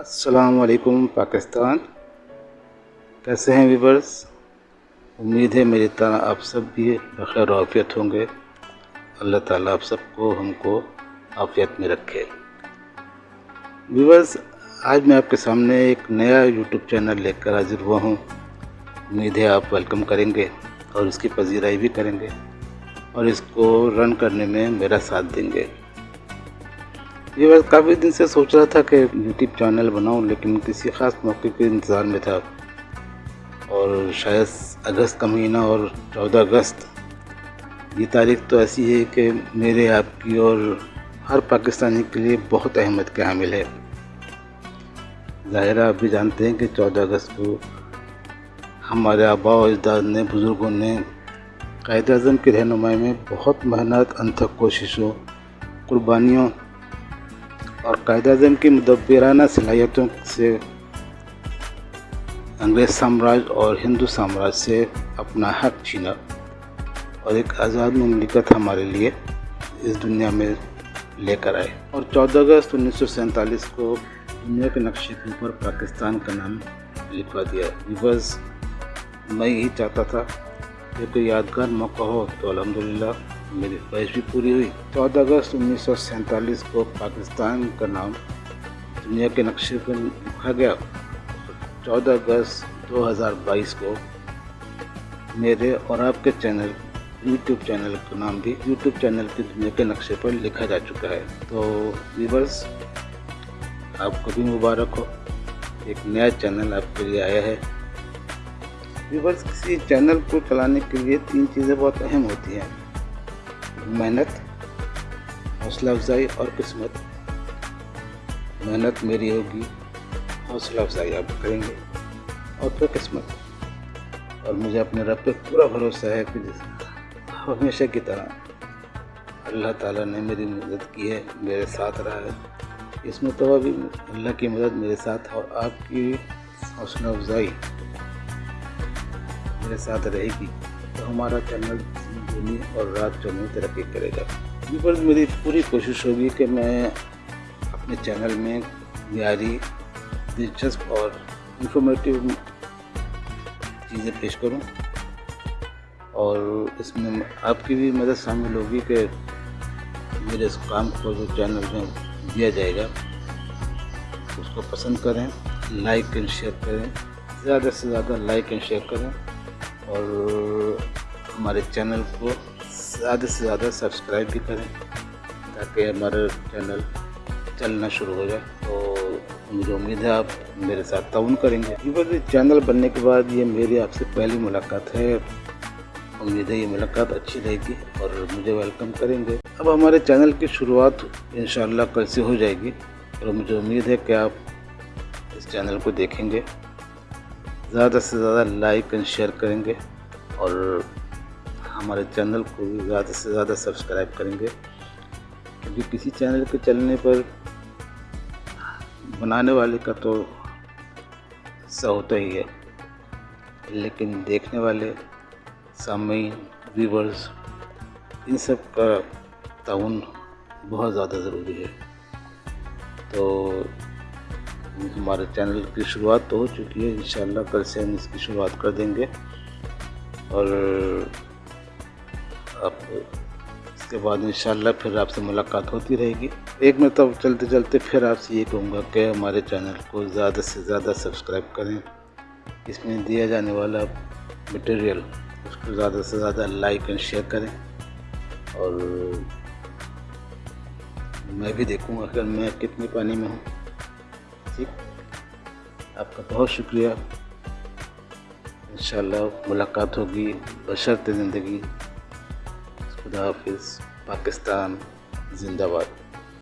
السلام علیکم پاکستان۔ کیسے ہیں ویورز؟ امید ہے میری طرح آپ سب بھی بخیر و عافیت ہوں گے۔ اللہ تعالیٰ آپ سب کو، ہم کو عافیت میں رکھے۔ ویورز، آج میں آپ کے سامنے ایک نیا یوٹیوب چینل لے کر حاضر ہوا ہوں۔ امید ہے آپ ویلکم کریں گے اور اس کی پذیرائی بھی کریں گے اور اس کو رن کرنے میں میرا ساتھ دیں گے۔ یہ بس کافی دن سے سوچ رہا تھا کہ یوٹیوب چینل بناؤں، لیکن کسی خاص موقع کے انتظار میں تھا۔ اور شاید اگست کا مہینہ اور چودہ اگست۔ یہ تاریخ تو ایسی ہے کہ میرے آپ کی اور ہر پاکستانی کے لیے بہت اہمیت کے حامل ہے۔ ظاہرہ آپ بھی جانتے ہیں کہ چودہ اگست کو ہمارے آبا و اجداد نے، بزرگوں نے قائد اعظم کی رہنمائی میں بہت محنت، انتھک کوششوں، قربانیوں اور قائد اعظم کی مدبرانہ صلاحیتوں سے انگریز سامراج اور ہندو سامراج سے اپنا حق چھینا اور ایک آزاد مملکت ہمارے لیے اس دنیا میں لے کر آئے۔ اور چودہ اگست انیس سو سینتالیس کو دنیا کے نقشے کے اوپر پاکستان کا نام لکھوا دیا۔ بس میں یہی چاہتا تھا۔ کہ کوئی یادگار موقع ہو تو الحمدللہ میری خواہش بھی پوری ہوئی۔ چودہ اگست انیس سو سینتالیس کو پاکستان کا نام دنیا کے نقشے پر لکھا گیا۔ چودہ اگست دو ہزار بائیس کو میرے اور آپ کے چینل، یوٹیوب چینل کا نام بھی یوٹیوب چینل کی دنیا کے نقشے پر لکھا جا چکا ہے۔ تو ویورز، آپ کو بھی مبارک ہو۔ ایک نیا چینل آپ کے لیے آیا ہے۔ ویورز، کسی چینل کو چلانے کے لیے تین چیزیں بہت اہم ہوتی ہیں۔ محنت، حوصلہ افزائی اور قسمت۔ محنت میری ہوگی، حوصلہ افزائی آپ کریں گے، اور پھر قسمت۔ اور مجھے اپنے رب پہ پورا بھروسہ ہے کہ ہمیشہ کی طرح اللہ تعالیٰ نے میری مدد کی ہے، میرے ساتھ رہا ہے۔ اس میں تو ابھی اللہ کی مدد میرے ساتھ اور آپ کی حوصلہ افزائی میرے ساتھ رہے گی۔ تو ہمارا چینل دینی اور رات چونی ترقی کرے گا۔ پر میری پوری کوشش ہوگی کہ میں اپنے چینل میں معیاری، دلچسپ اور انفارمیٹیو چیزیں پیش کروں۔ اور اس میں آپ کی بھی مدد شامل ہوگی کہ میرے اس کام کو جو چینل میں دیا جائے گا، اس کو پسند کریں، لائک اینڈ شیئر کریں، زیادہ سے زیادہ لائک اینڈ شیئر کریں اور ہمارے چینل کو زیادہ سے زیادہ سبسکرائب بھی کریں تاکہ ہمارا چینل چلنا شروع ہو جائے تو مجھے امید ہے آپ میرے ساتھ تعاون کریں گے۔ جی یہ چینل بننے کے بعد یہ میری آپ سے پہلی ملاقات ہے۔ امید ہے یہ ملاقات اچھی رہے گی اور مجھے ویلکم کریں گے۔ اب ہمارے چینل کی شروعات انشاءاللہ کل سے ہو جائے گی اور مجھے امید ہے کہ آپ اس چینل کو دیکھیں گے۔ زیادہ سے زیادہ لائک اینڈ شیئر کریں گے اور ہمارے چینل کو بھی زیادہ سے زیادہ سبسکرائب کریں گے۔ کیونکہ کسی چینل کے چلنے پر بنانے والے کا تو سا ہوتا ہی ہے۔ لیکن دیکھنے والے، سامعین ویورز ان سب کا تعاون بہت زیادہ ضروری ہے۔ تو ہمارے چینل کی شروعات تو ہو چکی ہے۔ انشاءاللہ کل سے ہم اس کی شروعات کر دیں گے۔ اور آپ اس کے بعد انشاءاللہ پھر آپ سے ملاقات ہوتی رہے گی۔ ایک میں تو چلتے چلتے پھر آپ سے یہ کہوں گا کہ ہمارے چینل کو زیادہ سے زیادہ سبسکرائب کریں۔ اس میں دیا جانے والا مٹیریل اس کو زیادہ سے زیادہ لائک اینڈ شیئر کریں۔ اور میں بھی دیکھوں گا کہ میں کتنے پانی میں ہوں۔ ٹھیک؟ آپ کا بہت شکریہ۔ انشاءاللہ ملاقات ہوگی۔ بشرط زندگی۔ خدا حافظ پاکستان زندہ باد۔